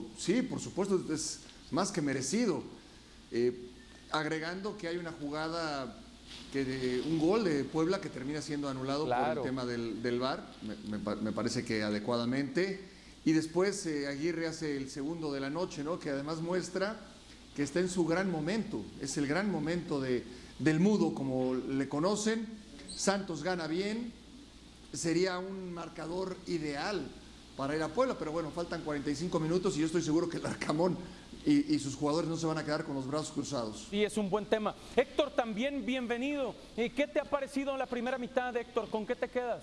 pero sí, por supuesto, es más que merecido. Eh, agregando que hay una jugada, que de, un gol de Puebla que termina siendo anulado por el tema del, del VAR, me, parece que adecuadamente. Y después eh, Aguirre hace el segundo de la noche, ¿no? que además muestra que está en su gran momento, es el gran momento de, del mudo, como le conocen. Santos gana bien, sería un marcador ideal para ir a Puebla, pero bueno, faltan 45 minutos y yo estoy seguro que el Arcamón y, sus jugadores no se van a quedar con los brazos cruzados. Sí, es un buen tema. Héctor, también bienvenido. ¿Qué te ha parecido la primera mitad, Héctor? ¿Con qué te quedas?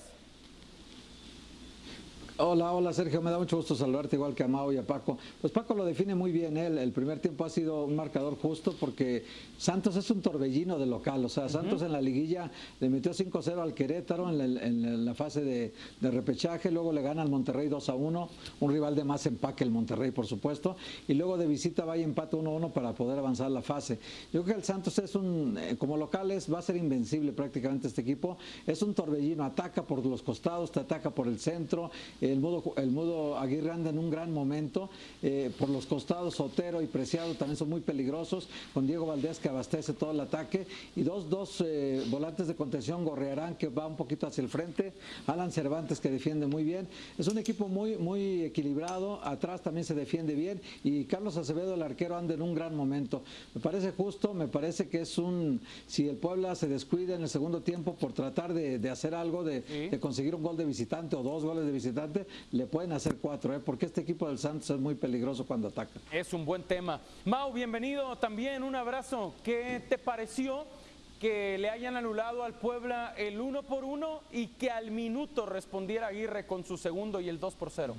Hola, hola Sergio, me da mucho gusto saludarte igual que a Mao y a Paco. Pues Paco lo define muy bien él, el primer tiempo ha sido un marcador justo porque Santos es un torbellino de local, o sea, Santos en la liguilla le metió 5-0 al Querétaro en la, fase de, repechaje, luego le gana al Monterrey 2-1, un rival de más empaque el Monterrey por supuesto, y luego de visita va y empate 1-1 para poder avanzar la fase. Yo creo que el Santos es un, eh, como locales va a ser invencible prácticamente este equipo, es un torbellino, ataca por los costados, te ataca por el centro, el mudo, el mudo Aguirre anda en un gran momento, eh, por los costados Sotero y Preciado también son muy peligrosos, con Diego Valdés que abastece todo el ataque, y dos, dos eh, volantes de contención, Gorrearán que va un poquito hacia el frente, Alan Cervantes que defiende muy bien, es un equipo muy, muy equilibrado, atrás también se defiende bien, y Carlos Acevedo, el arquero, anda en un gran momento. Me parece justo, me parece que es un, si el Puebla se descuida en el segundo tiempo por tratar de, hacer algo, de, de conseguir un gol de visitante o dos goles de visitante, le pueden hacer cuatro, ¿eh? porque este equipo del Santos es muy peligroso cuando ataca. Es un buen tema. Mau, bienvenido también, un abrazo. ¿Qué te pareció que le hayan anulado al Puebla el uno por uno y que al minuto respondiera Aguirre con su segundo y el 2 por 0?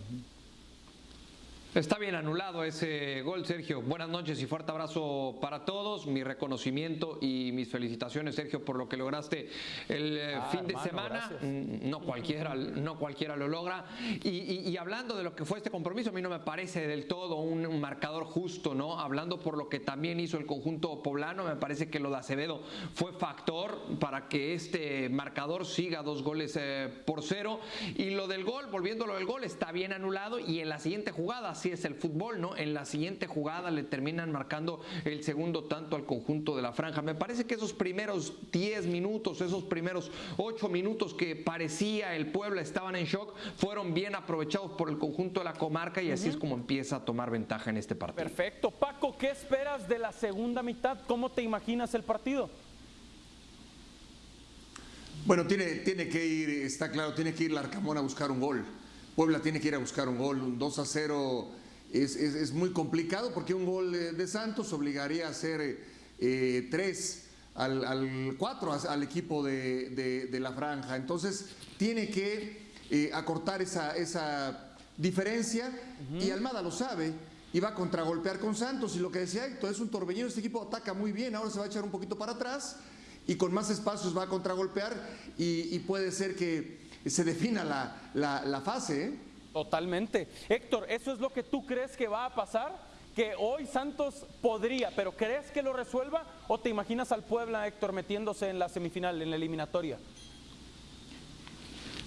Está bien anulado ese gol, Sergio. Buenas noches y fuerte abrazo para todos. Mi reconocimiento y mis felicitaciones, Sergio, por lo que lograste el eh, ah, fin de semana. Mm, no cualquiera, no cualquiera lo logra. Y, hablando de lo que fue este compromiso, a mí no me parece del todo un, marcador justo, ¿no? Hablando por lo que también hizo el conjunto poblano, me parece que lo de Acevedo fue factor para que este marcador siga dos goles eh, por cero. Y lo del gol, volviendo a lo del gol, está bien anulado y en la siguiente jugada así es el fútbol, ¿no? En la siguiente jugada le terminan marcando el segundo tanto al conjunto de la franja. Me parece que esos primeros 10 minutos, esos primeros 8 minutos que parecía el Puebla estaban en shock, fueron bien aprovechados por el conjunto de la comarca y así es como empieza a tomar ventaja en este partido. Perfecto. Paco, ¿qué esperas de la segunda mitad? ¿Cómo te imaginas el partido? Bueno, tiene, tiene que ir, está claro, tiene que ir Larcamón a buscar un gol. Puebla tiene que ir a buscar un gol, un 2 a 0 es, muy complicado porque un gol de, Santos obligaría a hacer eh, tres al, cuatro al equipo de, la franja. Entonces tiene que eh, acortar esa, esa diferencia y Almada lo sabe y va a contragolpear con Santos y lo que decía Héctor es un torbellino, este equipo ataca muy bien, ahora se va a echar un poquito para atrás y con más espacios va a contragolpear y, y puede ser que se defina la, fase. ¿eh? Totalmente. Héctor, ¿eso es lo que tú crees que va a pasar? Que hoy Santos podría, pero ¿crees que lo resuelva? ¿O te imaginas al Puebla, Héctor, metiéndose en la semifinal, en la eliminatoria?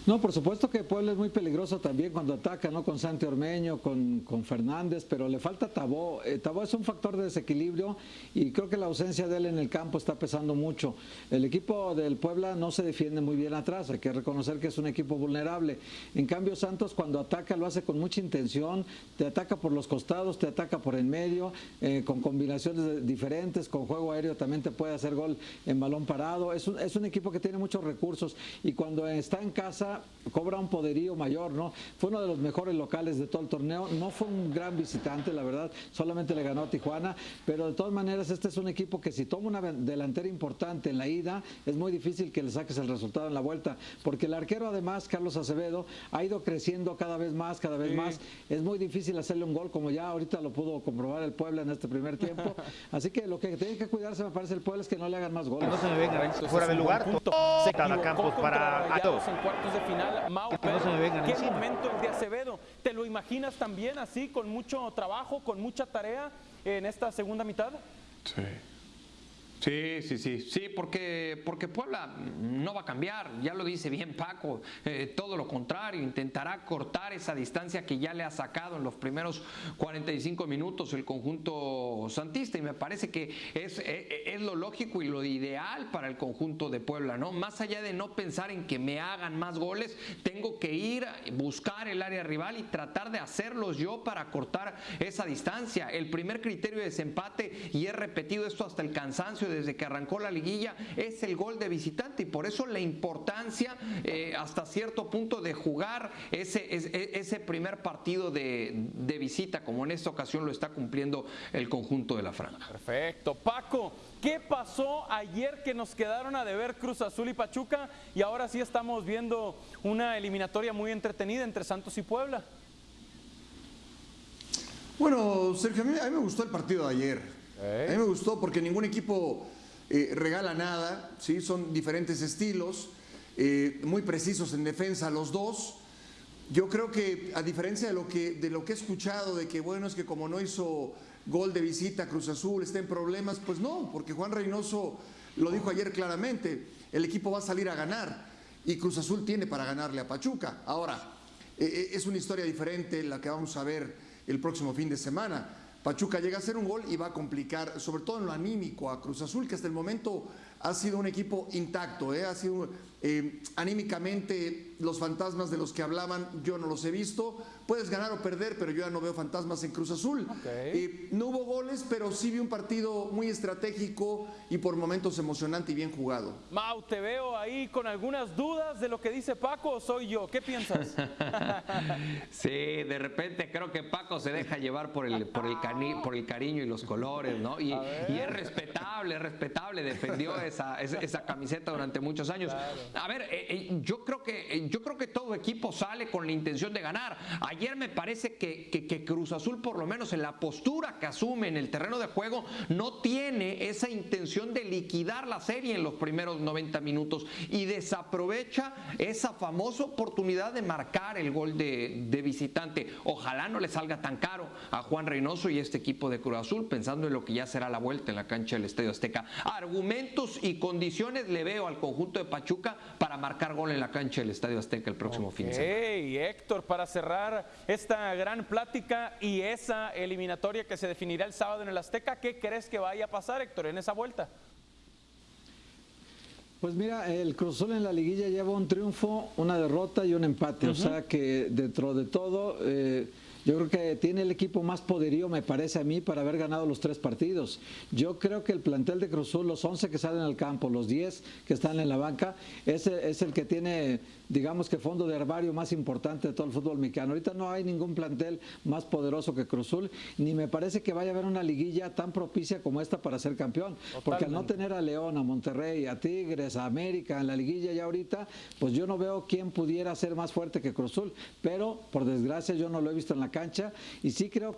No, por supuesto que Puebla es muy peligroso también cuando ataca, ¿no? Con Santi Ormeño, con, con Fernández, pero le falta Tabó. Eh, Tabó es un factor de desequilibrio y creo que la ausencia de él en el campo está pesando mucho. El equipo del Puebla no se defiende muy bien atrás, hay que reconocer que es un equipo vulnerable. En cambio, Santos cuando ataca lo hace con mucha intención, te ataca por los costados, te ataca por en medio, eh, con combinaciones diferentes, con juego aéreo también te puede hacer gol en balón parado. Es un, es un equipo que tiene muchos recursos y cuando está en casa cobra un poderío mayor, ¿no? Fue uno de los mejores locales de todo el torneo, no fue un gran visitante, la verdad, solamente le ganó a Tijuana, pero de todas maneras este es un equipo que si toma una delantera importante en la ida, es muy difícil que le saques el resultado en la vuelta, porque el arquero además, Carlos Acevedo, ha ido creciendo cada vez más, cada vez más, es muy difícil hacerle un gol, como ya ahorita lo pudo comprobar el Puebla en este primer tiempo, así que lo que tiene que cuidarse me parece el Puebla es que no le hagan más goles. No se me venga fuera del lugar, se Campos para en final, Mau, ¿qué momento el de Acevedo? ¿Te lo imaginas también así, con mucho trabajo, con mucha tarea en esta segunda mitad? Sí. Sí, sí, sí, sí, porque, porque Puebla no va a cambiar, ya lo dice bien Paco, eh, todo lo contrario, intentará cortar esa distancia que ya le ha sacado en los primeros 45 minutos el conjunto santista y me parece que es, es, eh, eh, es lo lógico y lo ideal para el conjunto de Puebla, ¿no? Más allá de no pensar en que me hagan más goles, tengo que ir a buscar el área rival y tratar de hacerlos yo para cortar esa distancia. El primer criterio de desempate, y he repetido esto hasta el cansancio, desde que arrancó la liguilla es el gol de visitante y por eso la importancia eh, hasta cierto punto de jugar ese, ese, ese primer partido de, de, visita, como en esta ocasión lo está cumpliendo el conjunto de la franja. Perfecto. Paco, ¿qué pasó ayer que nos quedaron a deber Cruz Azul y Pachuca? Y ahora sí estamos viendo una eliminatoria muy entretenida entre Santos y Puebla. Bueno, Sergio, a mí, a mí me gustó el partido de ayer. A mí me gustó porque ningún equipo eh, regala nada, ¿sí? son diferentes estilos, eh, muy precisos en defensa los dos. Yo creo que a diferencia de lo que, de lo que he escuchado, de que bueno, es que como no hizo gol de visita Cruz Azul, está en problemas, pues no, porque Juan Reynoso lo dijo ayer claramente, el equipo va a salir a ganar y Cruz Azul tiene para ganarle a Pachuca. Ahora, eh, es una historia diferente la que vamos a ver el próximo fin de semana. Pachuca llega a hacer un gol y va a complicar, sobre todo en lo anímico, a Cruz Azul, que hasta el momento ha sido un equipo intacto, ¿eh? ha sido eh, anímicamente los fantasmas de los que hablaban, yo no los he visto. Puedes ganar o perder, pero yo ya no veo fantasmas en Cruz Azul. Okay. Eh, no hubo goles, pero sí vi un partido muy estratégico y por momentos emocionante y bien jugado. Mau, te veo ahí con algunas dudas de lo que dice Paco o soy yo. ¿Qué piensas? sí, de repente creo que Paco se deja llevar por el, por el, cani por el cariño y los colores, ¿no? Y, y es respetable, es respetable, defendió esa, esa, esa camiseta durante muchos años. Claro. A ver, eh, eh, yo, creo que, eh, yo creo que todo equipo sale con la intención de ganar. Ayer me parece que, Cruz Azul, por lo menos en la postura que asume en el terreno de juego, no tiene esa intención de liquidar la serie en los primeros 90 minutos y desaprovecha esa famosa oportunidad de marcar el gol de, de visitante. Ojalá no le salga tan caro a Juan Reynoso y este equipo de Cruz Azul, pensando en lo que ya será la vuelta en la cancha del Estadio Azteca. Argumentos y condiciones le veo al conjunto de Pachuca para marcar gol en la cancha del Estadio Azteca el próximo okay. fin de semana. Hey, Héctor, para cerrar esta gran plática y esa eliminatoria que se definirá el sábado en el Azteca, ¿qué crees que vaya a pasar, Héctor, en esa vuelta? Pues mira, el Cruz Azul en la liguilla lleva un triunfo, una derrota y un empate. Uh -huh. O sea que dentro de todo, eh, yo creo que tiene el equipo más poderío, me parece a mí, para haber ganado los tres partidos. Yo creo que el plantel de Cruz Azul, los 11 que salen al campo, los 10 que están en la banca, ese es el que tiene, digamos que fondo de herbario más importante de todo el fútbol mexicano. Ahorita no hay ningún plantel más poderoso que Cruz Azul, ni me parece que vaya a haber una liguilla tan propicia como esta para ser campeón. Totalmente. Porque al no tener a León, a Monterrey, a Tigres, a América en la liguilla ya ahorita, pues yo no veo quién pudiera ser más fuerte que Cruz Azul. Pero, por desgracia, yo no lo he visto en la cancha y sí creo